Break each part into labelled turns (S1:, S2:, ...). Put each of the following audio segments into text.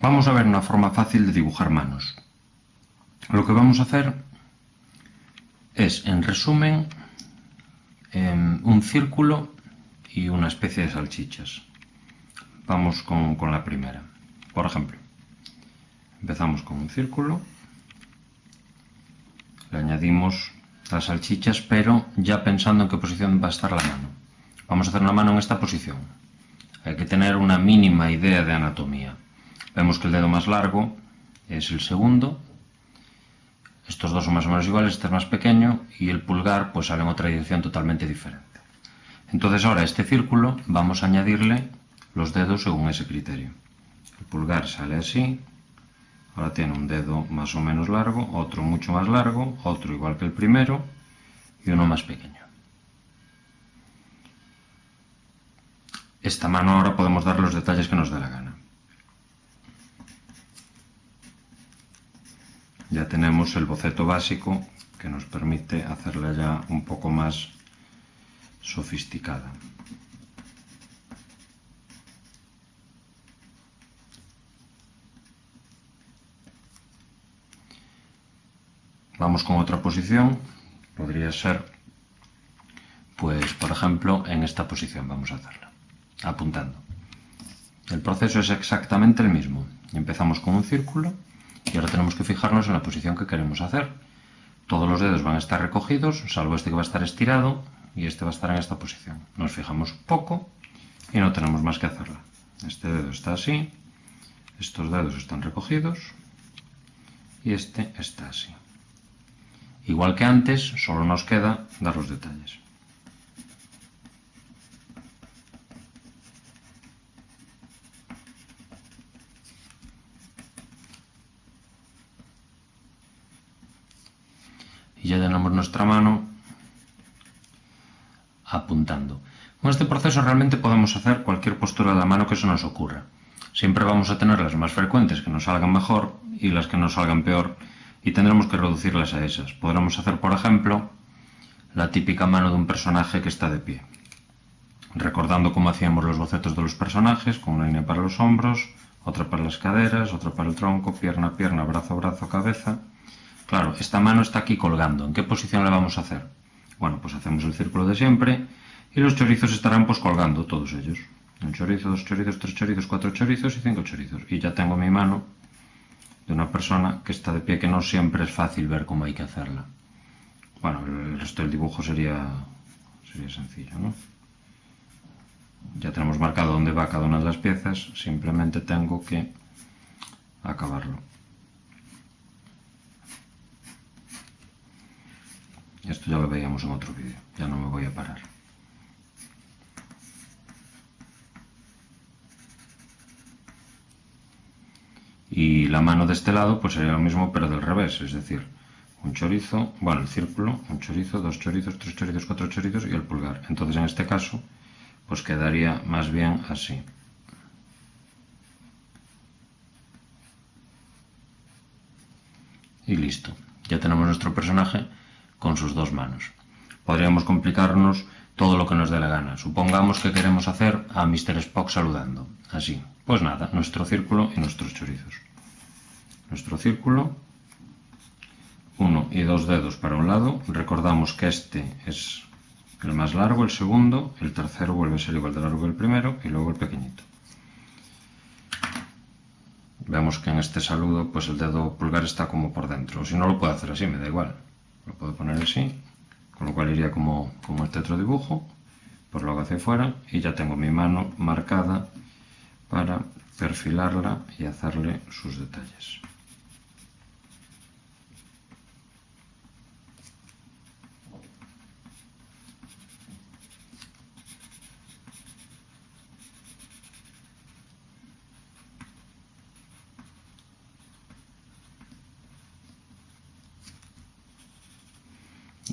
S1: Vamos a ver una forma fácil de dibujar manos. Lo que vamos a hacer es, en resumen, em, un círculo y una especie de salchichas. Vamos con, con la primera. Por ejemplo, empezamos con un círculo, le añadimos las salchichas, pero ya pensando en qué posición va a estar la mano. Vamos a hacer una mano en esta posición. Hay que tener una mínima idea de anatomía. Vemos que el dedo más largo es el segundo. Estos dos son más o menos iguales, este es más pequeño y el pulgar pues sale en otra dirección totalmente diferente. Entonces ahora a este círculo vamos a añadirle los dedos según ese criterio. El pulgar sale así, ahora tiene un dedo más o menos largo, otro mucho más largo, otro igual que el primero y uno más pequeño. Esta mano ahora podemos dar los detalles que nos dé la gana. Ya tenemos el boceto básico que nos permite hacerla ya un poco más sofisticada. Vamos con otra posición, podría ser, pues por ejemplo, en esta posición vamos a hacerla, apuntando. El proceso es exactamente el mismo. Empezamos con un círculo y ahora tenemos que fijarnos en la posición que queremos hacer. Todos los dedos van a estar recogidos, salvo este que va a estar estirado y este va a estar en esta posición. Nos fijamos poco y no tenemos más que hacerla. Este dedo está así, estos dedos están recogidos y este está así. Igual que antes, solo nos queda dar los detalles. Y ya tenemos nuestra mano apuntando. Con este proceso realmente podemos hacer cualquier postura de la mano que se nos ocurra. Siempre vamos a tener las más frecuentes que nos salgan mejor y las que nos salgan peor y tendremos que reducirlas a esas. Podremos hacer, por ejemplo, la típica mano de un personaje que está de pie. Recordando cómo hacíamos los bocetos de los personajes, con una línea para los hombros, otra para las caderas, otra para el tronco, pierna, pierna, brazo, brazo, cabeza. Claro, esta mano está aquí colgando. ¿En qué posición la vamos a hacer? Bueno, pues hacemos el círculo de siempre y los chorizos estarán pues colgando, todos ellos. Un chorizo, dos chorizos, tres chorizos, cuatro chorizos y cinco chorizos. Y ya tengo mi mano de una persona que está de pie, que no siempre es fácil ver cómo hay que hacerla. Bueno, el resto del dibujo sería, sería sencillo, ¿no? Ya tenemos marcado dónde va cada una de las piezas, simplemente tengo que acabarlo. Esto ya lo veíamos en otro vídeo, ya no me voy a parar. y la mano de este lado pues sería lo mismo pero del revés, es decir, un chorizo, bueno, el círculo, un chorizo, dos chorizos, tres chorizos, cuatro chorizos y el pulgar. Entonces en este caso pues quedaría más bien así. Y listo, ya tenemos nuestro personaje con sus dos manos. Podríamos complicarnos todo lo que nos dé la gana. Supongamos que queremos hacer a Mr. Spock saludando, así. Pues nada, nuestro círculo y nuestros chorizos. Nuestro círculo, uno y dos dedos para un lado. Recordamos que este es el más largo, el segundo, el tercero vuelve a ser igual de largo que el primero y luego el pequeñito. Vemos que en este saludo pues el dedo pulgar está como por dentro. Si no lo puedo hacer así, me da igual. Lo puedo poner así, con lo cual iría como, como este otro dibujo. Pues lo hago hacia afuera y ya tengo mi mano marcada para perfilarla y hacerle sus detalles.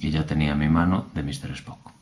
S1: Y ya tenía mi mano de Mr. Spock.